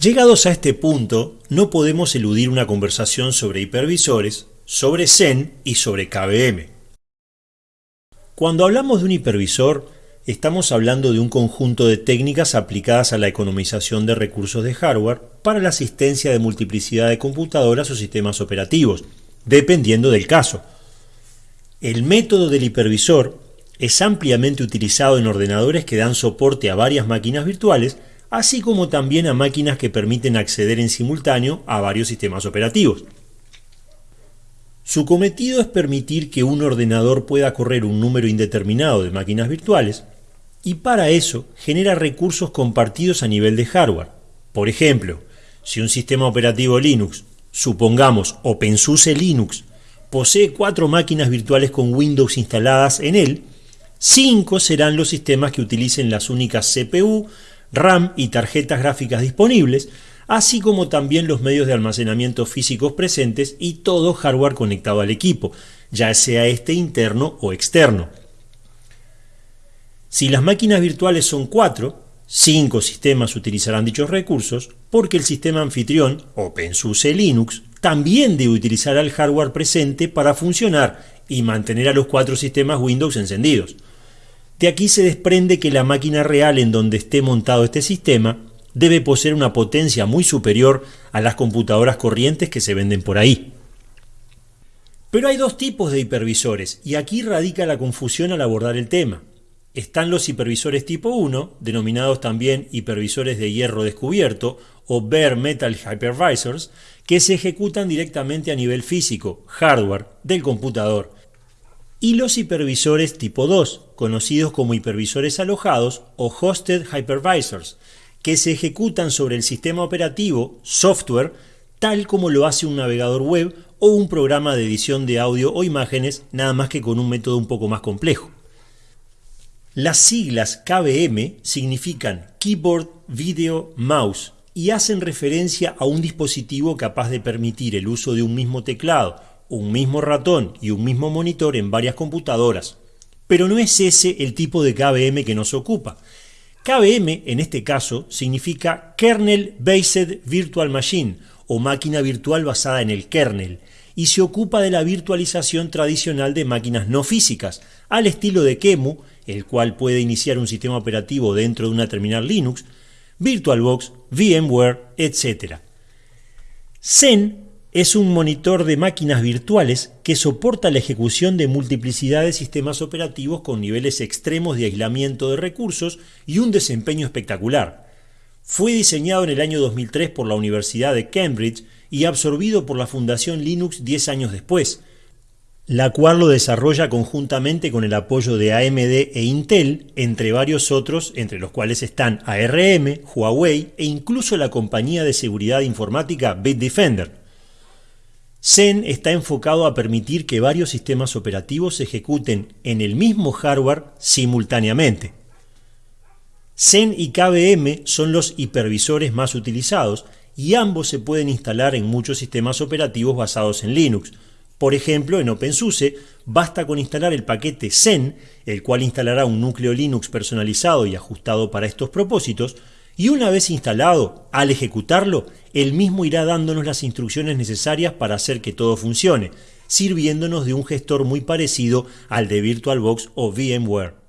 Llegados a este punto, no podemos eludir una conversación sobre hipervisores, sobre Zen y sobre KVM. Cuando hablamos de un hipervisor, estamos hablando de un conjunto de técnicas aplicadas a la economización de recursos de hardware para la asistencia de multiplicidad de computadoras o sistemas operativos, dependiendo del caso. El método del hipervisor es ampliamente utilizado en ordenadores que dan soporte a varias máquinas virtuales así como también a máquinas que permiten acceder en simultáneo a varios sistemas operativos. Su cometido es permitir que un ordenador pueda correr un número indeterminado de máquinas virtuales y para eso genera recursos compartidos a nivel de hardware. Por ejemplo, si un sistema operativo Linux, supongamos OpenSUSE Linux, posee cuatro máquinas virtuales con Windows instaladas en él, cinco serán los sistemas que utilicen las únicas CPU, RAM y tarjetas gráficas disponibles, así como también los medios de almacenamiento físicos presentes y todo hardware conectado al equipo, ya sea este interno o externo. Si las máquinas virtuales son cuatro, cinco sistemas utilizarán dichos recursos porque el sistema anfitrión, OpenSUSE Linux, también debe utilizar el hardware presente para funcionar y mantener a los cuatro sistemas Windows encendidos. De aquí se desprende que la máquina real en donde esté montado este sistema debe poseer una potencia muy superior a las computadoras corrientes que se venden por ahí. Pero hay dos tipos de hipervisores y aquí radica la confusión al abordar el tema. Están los hipervisores tipo 1, denominados también hipervisores de hierro descubierto o bare metal hypervisors, que se ejecutan directamente a nivel físico, hardware, del computador y los hipervisores tipo 2, conocidos como hipervisores alojados o hosted hypervisors, que se ejecutan sobre el sistema operativo, software, tal como lo hace un navegador web o un programa de edición de audio o imágenes, nada más que con un método un poco más complejo. Las siglas KVM significan Keyboard Video Mouse y hacen referencia a un dispositivo capaz de permitir el uso de un mismo teclado un mismo ratón y un mismo monitor en varias computadoras. Pero no es ese el tipo de KVM que nos ocupa. KVM en este caso significa Kernel Based Virtual Machine o máquina virtual basada en el kernel y se ocupa de la virtualización tradicional de máquinas no físicas, al estilo de QEMU, el cual puede iniciar un sistema operativo dentro de una terminal Linux, VirtualBox, VMware, etc. Zen es un monitor de máquinas virtuales que soporta la ejecución de multiplicidad de sistemas operativos con niveles extremos de aislamiento de recursos y un desempeño espectacular. Fue diseñado en el año 2003 por la Universidad de Cambridge y absorbido por la Fundación Linux 10 años después, la cual lo desarrolla conjuntamente con el apoyo de AMD e Intel, entre varios otros, entre los cuales están ARM, Huawei e incluso la compañía de seguridad informática Bitdefender. Zen está enfocado a permitir que varios sistemas operativos se ejecuten en el mismo hardware simultáneamente. Zen y KVM son los hipervisores más utilizados y ambos se pueden instalar en muchos sistemas operativos basados en Linux. Por ejemplo, en OpenSUSE basta con instalar el paquete Zen, el cual instalará un núcleo Linux personalizado y ajustado para estos propósitos, y una vez instalado, al ejecutarlo, el mismo irá dándonos las instrucciones necesarias para hacer que todo funcione, sirviéndonos de un gestor muy parecido al de VirtualBox o VMware.